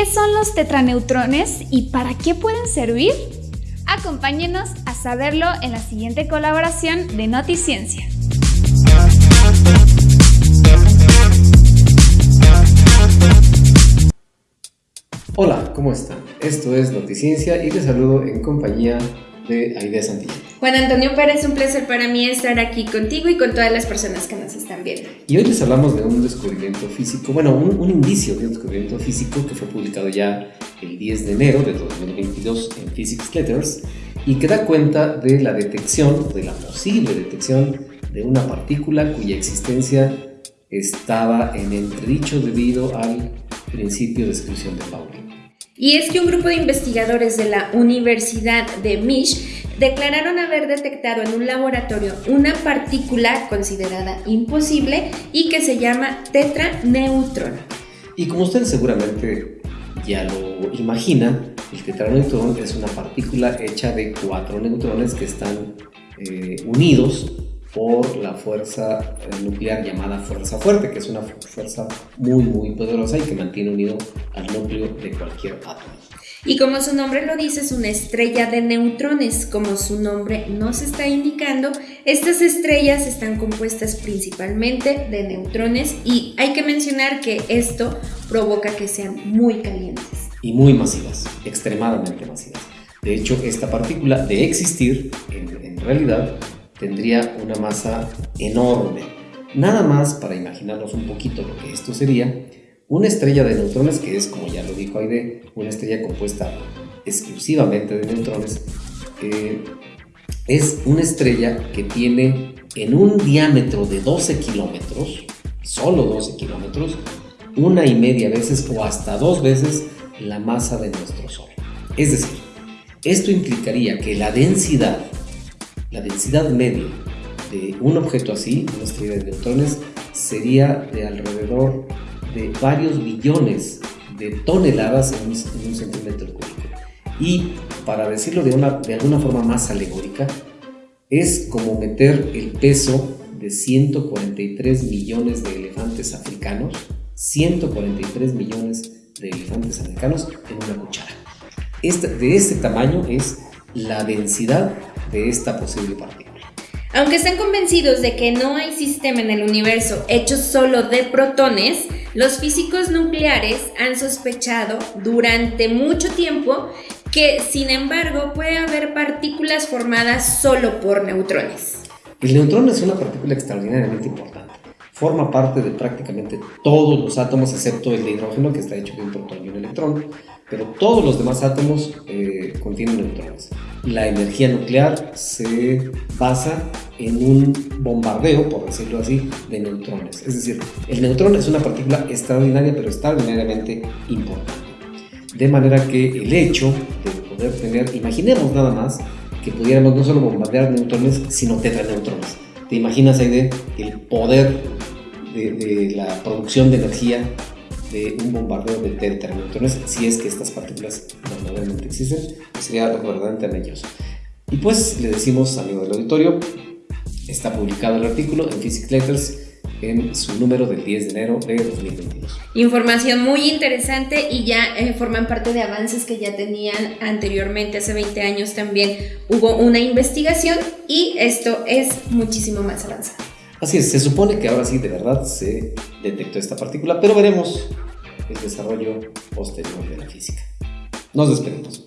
¿Qué son los tetraneutrones y para qué pueden servir? Acompáñenos a saberlo en la siguiente colaboración de Noticiencia. Hola, ¿cómo están? Esto es Noticiencia y les saludo en compañía de Aide Santillán. Juan Antonio Pérez, un placer para mí estar aquí contigo y con todas las personas que nos están viendo. Y hoy les hablamos de un descubrimiento físico, bueno, un, un indicio de un descubrimiento físico que fue publicado ya el 10 de enero de 2022 en Physics Letters y que da cuenta de la detección, de la posible detección de una partícula cuya existencia estaba en entredicho debido al principio de exclusión de Pauli. Y es que un grupo de investigadores de la Universidad de Mish declararon haber detectado en un laboratorio una partícula considerada imposible y que se llama tetraneutrón. Y como ustedes seguramente ya lo imaginan, el tetraneutrón es una partícula hecha de cuatro neutrones que están eh, unidos por la fuerza eh, nuclear llamada fuerza fuerte, que es una fuerza muy muy poderosa y que mantiene unido al núcleo de cualquier átomo. Y como su nombre lo dice, es una estrella de neutrones. Como su nombre nos está indicando, estas estrellas están compuestas principalmente de neutrones y hay que mencionar que esto provoca que sean muy calientes. Y muy masivas, extremadamente masivas. De hecho, esta partícula, de existir, en, realidad, tendría una masa enorme. Nada más para imaginarnos un poquito lo que esto sería, una estrella de neutrones, que es, como ya lo dijo Aide, una estrella compuesta exclusivamente de neutrones, eh, es una estrella que tiene en un diámetro de 12 kilómetros, solo 12 kilómetros, una y media veces o hasta dos veces la masa de nuestro Sol. Es decir, esto implicaría que la densidad la densidad media de un objeto así, una estrella de neutrones, sería de alrededor de varios billones de toneladas en un, centímetro cúbico. Y para decirlo de, una, de alguna forma más alegórica, es como meter el peso de 143 millones de elefantes africanos, 143 millones de elefantes africanos en una cuchara. de este tamaño es la densidad de esta posible partícula. Aunque están convencidos de que no hay sistema en el universo hecho solo de protones, los físicos nucleares han sospechado durante mucho tiempo que, sin embargo, puede haber partículas formadas solo por neutrones. El neutrón es una partícula extraordinariamente importante. Forma parte de prácticamente todos los átomos, excepto el de hidrógeno, que está hecho de un protón y un electrón pero todos los demás átomos eh, contienen neutrones. La energía nuclear se basa en un bombardeo, por decirlo así, de neutrones. Es decir, el neutrón es una partícula extraordinaria, pero extraordinariamente importante. De manera que el hecho de poder tener, imaginemos nada más, que pudiéramos no solo bombardear neutrones, sino tetraneutrones. ¿Te imaginas, Aide, el poder de, de la producción de energía de un bombardeo de tetraneutrones, si es que estas partículas verdaderamente existen, pues sería verdaderamente maravilloso. Y pues le decimos, amigo del auditorio, está publicado el artículo en Physics Letters en su número del 10 de enero de 2022. Información muy interesante y ya eh, forman parte de avances que ya tenían anteriormente, hace 20 años también hubo una investigación y esto es muchísimo más avanzado. Así es, se supone que ahora sí de verdad se detectó esta partícula, pero veremos el desarrollo posterior de la física. Nos despedimos.